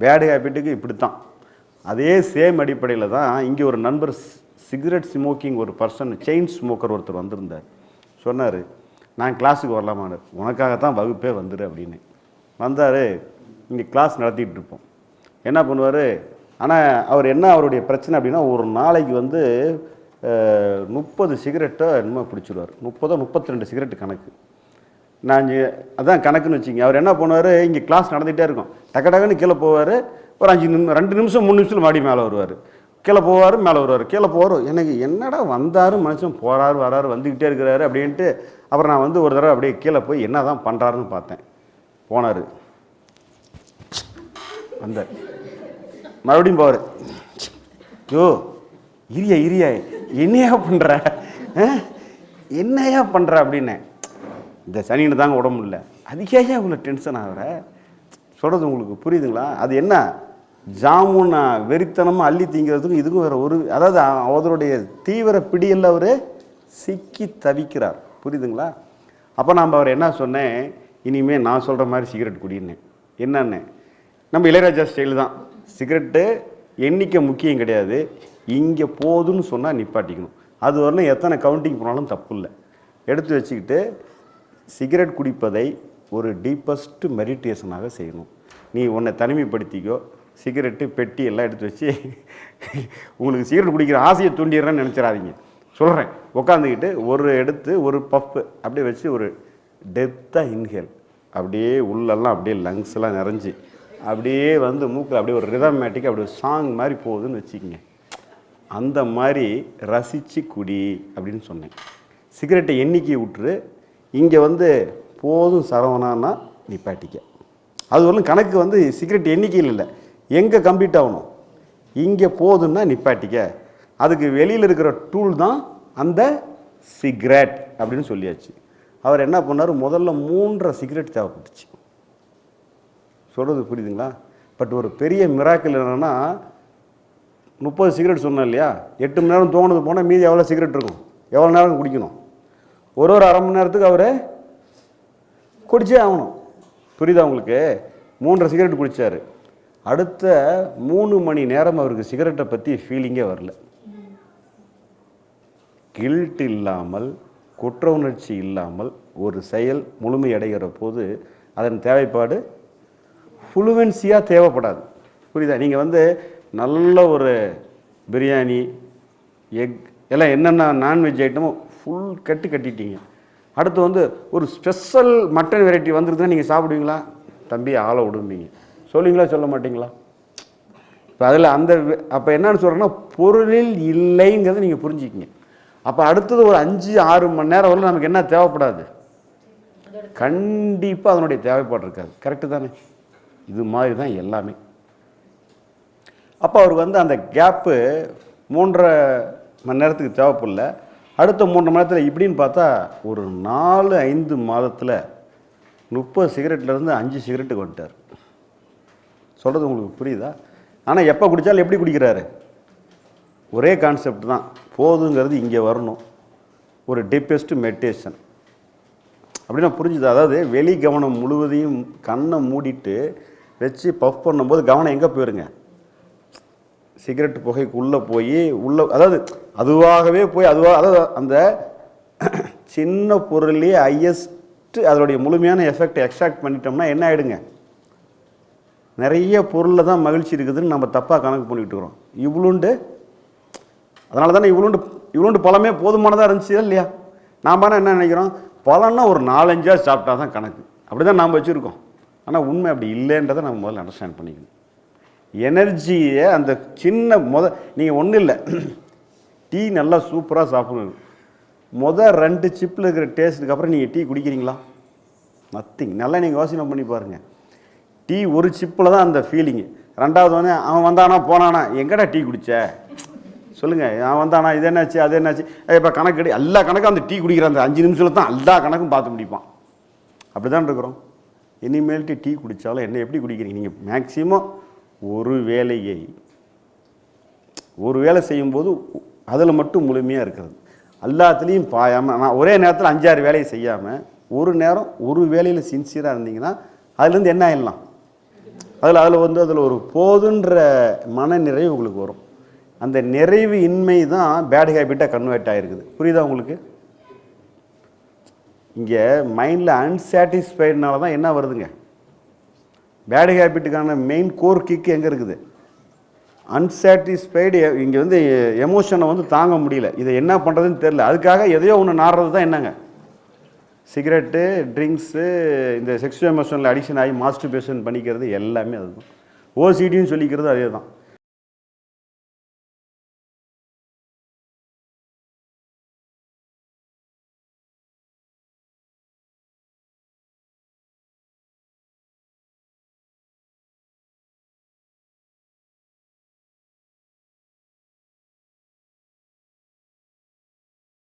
Pad ஹேபிட்டுக்கு இப்படி தான் அதே சேம் அடிப்படையில் தான் இங்கே ஒரு நண்பர் சிகரெட் ஸ்மோக்கிங் ஒரு பர்சன் செயின் ஸ்மோக்கர் ஒருத்தர் வந்திருந்தார். சொன்னார் நான் கிளாஸுக்கு வரலாமான்னு உனக்காகத்தான் வகுப்பே வந்துரு அப்படின்னு. வந்தார் இங்கே கிளாஸ் நடத்திக்கிட்டு இருப்போம். என்ன பண்ணுவார்? ஆனால் அவர் என்ன அவருடைய பிரச்சனை அப்படின்னா ஒரு நாளைக்கு வந்து முப்பது சிகரெட்டை என்னமோ பிடிச்சிடுவார் முப்பதோ முப்பத்தி ரெண்டு சிகரெட் கணக்கு. நான் இங்கே அதான் கணக்குன்னு வச்சுங்க அவர் என்ன பண்ணுவார்? இங்கே கிளாஸ் நடந்துகிட்டே இருக்கும். டக்கு டக்குன்னு கீழே போவார். ஒரு அஞ்சு நிமிஷம் ரெண்டு நிமிஷம் மூணு நிமிஷத்தில் மாடி மேலே வருவார். கீழே போவார் மேலே வருவார். கீழே போவார். எனக்கு என்னடா வந்தார் மனுஷன்? போகிறாரு வராரு வந்துக்கிட்டே இருக்கிறாரு அப்படின்ட்டு அப்புறம் நான் வந்து ஒரு தடவை அப்படியே கீழே போய் என்ன தான் பண்ணுறாருன்னு பார்த்தேன். போனார். வந்தார். மறுபடியும் போவார். யோ இரியா இரியா என்னையா பண்ணுற என்னையா பண்ணுற அப்படின்னேன் இந்த சனின்னு தாங்க உடம்பு இல்லை அதுக்கே ஏன் இவ்வளோ டென்ஷன் ஆகிற சொல்கிறது உங்களுக்கு புரியுதுங்களா? அது என்ன? ஜாமுன்னா வெறித்தனமாக அள்ளி தீங்கிறதுக்கும் இதுக்கும் வேறு ஒரு அதாவது அவருடைய தீவிர பிடியில் அவர் சிக்கி தவிக்கிறார். புரியுதுங்களா? அப்போ நாம் அவர் என்ன சொன்னேன்? இனிமேல் நான் சொல்கிற மாதிரி சிகரெட் குடின்னேன் என்னன்னு? நம்ம இளையராஜா ஸ்டைல் தான். சிகரெட்டு எண்ணிக்கை முக்கியம் கிடையாது. இங்கே போதுன்னு சொன்னால் நிப்பாட்டிக்கணும். அது வரணும் எத்தனை கவுண்டிங் போனாலும் தப்பு இல்லை. எடுத்து வச்சுக்கிட்டு சிகரெட் குடிப்பதை ஒரு டீப்பஸ்ட் மெடிடேஷனாக செய்யணும். நீ உன்னை தனிமைப்படுத்திக்கோ சிகரெட்டு பெட்டி எல்லாம் எடுத்து வச்சு உங்களுக்கு சிகரெட் குடிக்கிற ஆசையை தூண்டிடுறேன்னு நினச்சிடாதீங்க. சொல்கிறேன் உட்காந்துக்கிட்டு ஒரு எடுத்து ஒரு பப்பு அப்படியே வச்சு ஒரு டெப்த்தாக இன்ஹேல் அப்படியே உள்ளெல்லாம் அப்படியே லங்ஸ்லாம் நிறைஞ்சு அப்படியே வந்து மூக்கில் அப்படியே ஒரு ரிதமேட்டிக் அப்படியே சாங் மாதிரி போகுதுன்னு வச்சுக்கோங்க. அந்த மாதிரி ரசித்து குடி அப்படின்னு சொன்னேன். சிகரெட்டை எண்ணிக்கை விட்டுரு. இங்கே வந்து போதும் சரவணான்னா நிப்பாட்டிக்க அது வரலும் கணக்கு வந்து சிகரெட் எண்ணிக்கையில் இல்லை. எங்கே கம்ப்ளீட் ஆகணும்? இங்கே போதுன்னா நிப்பாட்டிக்க அதுக்கு வெளியில் இருக்கிற டூல் தான் அந்த சிகரெட் அப்படின்னு சொல்லியாச்சு. அவர் என்ன பண்ணார்? முதல்ல மூன்றரை சிகரெட் தேவைப்பட்டுச்சு. சொல்கிறது புரியுதுங்களா? பட் ஒரு பெரிய மிராக்கள் என்னென்னா முப்பது சிகரெட் சொன்னேன் இல்லையா? எட்டு மணி நேரம் தோணுது போனால் மீதி எவ்வளோ சிகரெட் இருக்கும்? எவ்வளோ நேரம் குடிக்கணும்? ஒரு ஒரு அரை மணி நேரத்துக்கு அவர் குடிச்சே ஆகணும். புரியுதா உங்களுக்கு? மூன்றரை சிகரெட் குடித்தார் அடுத்த மூணு மணி நேரம் அவருக்கு சிகரெட்டை பற்றி ஃபீலிங்கே வரல. கில்ட் இல்லாமல் குற்ற உணர்ச்சி இல்லாமல் ஒரு செயல் முழுமையடைகிற போது அதன் தேவைப்பாடு ஃப்ளூவன்சியாக தேவைப்படாது. புரியுதா? நீங்கள் வந்து நல்ல ஒரு பிரியாணி எக் எல்லாம் என்னென்ன நான்வெஜ் ஐட்டமும் ஃபுல் கட்டு கட்டிட்டீங்க. அடுத்து வந்து ஒரு ஸ்பெஷல் மட்டன் வெரைட்டி வந்துருதுன்னா நீங்கள் சாப்பிடுவீங்களா? தம்பி ஆளை விடுவீங்க சொல்லுவீங்களா சொல்ல மாட்டீங்களா? இப்போ அதில் அந்த அப்போ என்னன்னு சொல்கிறேன்னா பொருளில் இல்லைங்கிறத நீங்கள் புரிஞ்சுக்கிங்க. அப்போ அடுத்தது ஒரு அஞ்சு ஆறு மணி நேரம் வரல நமக்கு என்ன தேவைப்படாது? கண்டிப்பாக அதனுடைய தேவைப்பாடு இருக்காது. கரெக்டு தானே? இது மாதிரி தான் எல்லாமே. அப்போ அவருக்கு வந்து அந்த கேப்பு மூன்றரை மணி நேரத்துக்கு தேவைப்படல. அடுத்த மூன்று மாதத்தில் இப்படின்னு பார்த்தா ஒரு நாலு ஐந்து மாதத்தில் முப்பது சிகரெட்லேருந்து அஞ்சு சிகரெட்டுக்கு வந்துட்டார் சொல்கிறது உங்களுக்கு புரியுதா? ஆனால் எப்போ குடித்தாலும் எப்படி குடிக்கிறாரு? ஒரே கான்செப்ட் தான். போதுங்கிறது இங்கே வரணும். ஒரு டீப்பஸ்ட் மெடிடேஷன் அப்படின்னா புரிஞ்சுது? அதாவது வெளி கவனம் முழுவதையும் கண்ணை மூடிட்டு வச்சு பஃப் பண்ணும்போது கவனம் எங்கே போயிருங்க? சிகரெட் புகைக்கு உள்ளே போய் உள்ளே அதாவது அதுவாகவே போய் அதுவாக அதாவது அந்த சின்ன பொருள்லேயே ஹையஸ்ட்டு அதனுடைய முழுமையான எஃபெக்ட் எக்ஸ்ட்ராக்ட் பண்ணிட்டோம்னா என்ன ஆகிடுங்க நிறைய பொருளில் தான் மகிழ்ச்சி இருக்குதுன்னு நம்ம தப்பாக கணக்கு பண்ணிக்கிட்டு இருக்கிறோம். இவ்வளோண்டு அதனால தானே இவ்வளோண்டு இவ்வளோண்டு பழமே போதுமானதாக இருந்துச்சு இல்லையா? நாம் என்ன நினைக்கிறோம்? பழம்னா ஒரு நாலஞ்சா சாப்பிட்டா தான் கணக்கு. அப்படி தான் நாம் வச்சுருக்கோம். ஆனால் உண்மை அப்படி இல்லைன்றதை நம்ம முதல்ல அண்டர்ஸ்டாண்ட் பண்ணிக்கணும். எனர்ஜியை அந்த சின்ன முத நீங்கள் ஒன்றும் இல்லை. டீ நல்லா சூப்பராக சாப்பிடணும். முத ரெண்டு சிப்பில் இருக்கிற டேஸ்ட்டுக்கு அப்புறம் நீங்கள் டீ குடிக்கிறீங்களா? நத்திங் நல்லா நீங்கள் யோசனை பண்ணி பாருங்கள் டீ ஒரு சிப்பில் தான் அந்த ஃபீலிங்கு ரெண்டாவது வந்து அவன் வந்தானா போனானா எங்கடா டீ குடித்த சொல்லுங்கள் அவன் வந்தானா இது என்னாச்சு அது என்னாச்சு? இப்போ கணக்கு எடு. எல்லா கணக்கும் அந்த டீ குடிக்கிற அந்த அஞ்சு நிமிஷத்தில் தான் எல்லா கணக்கும் பார்த்து முடிப்பான். அப்படி தான் இருக்கிறோம். இனிமேல்ட்டு டீ குடித்தாலும் என்ன எப்படி குடிக்கிறீங்க? நீங்கள் மேக்ஸிமம் ஒரு வேலையை ஒரு வேலை செய்யும்போது அதில் மட்டும் முழுமையாக இருக்கிறது. எல்லாத்துலேயும் பாயாமல் நான் ஒரே நேரத்தில் அஞ்சாறு வேலையை செய்யாமல் ஒரு நேரம் ஒரு வேலையில் சின்சியராக இருந்தீங்கன்னா அதுலேருந்து என்ன ஆயிடலாம்? அதில் அதில் வந்து அதில் ஒரு போதுன்ற மன நிறைவு உங்களுக்கு வரும். அந்த நிறைவு இன்மை தான் பேட் ஹேபிட்டாக கன்வெர்ட் ஆகிருக்குது புரியுதா உங்களுக்கு? இங்கே மைண்டில் அன்சாட்டிஸ்ஃபைடுனால தான் என்ன வருதுங்க? பேட் ஹேபிட்டுக்கான மெயின் கோர் கிக் எங்கே இருக்குது? அன்சாட்டிஸ்ஃபைடு இங்கே வந்து எமோஷனை வந்து தாங்க முடியல. இதை என்ன பண்ணுறதுன்னு தெரில அதுக்காக எதையோ ஒன்று நாடுறது தான் என்னங்க? சிகரெட்டு ட்ரிங்க்ஸு இந்த செக்ஷுவல் எமோஷனில் அடிக்ஷன் ஆகி மாஸ்டர்பேஷன் பண்ணிக்கிறது எல்லாமே அதுதான். ஓசிடின்னு சொல்லிக்கிறது அதே தான்